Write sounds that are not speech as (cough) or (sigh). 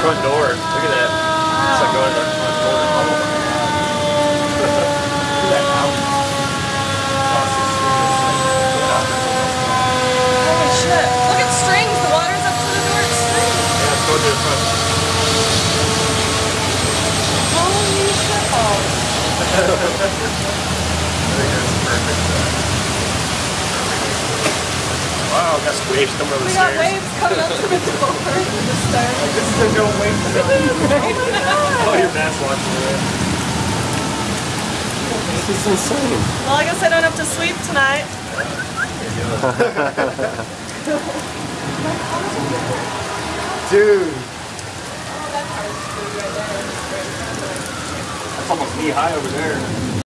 front door. Look at that. It's like going to the front door. Holy shit. Look at strings. The water's up to the door. It's strings. Yeah, going to the front. Holy shit. (laughs) Wow, got some waves coming over We the got waves coming up to the (laughs) door. The stairs. This is a no wait for. (laughs) Oh, your dad's watching it. This is insane. Well, I guess I don't have to sleep tonight. Dude. Oh, That's almost knee high over there.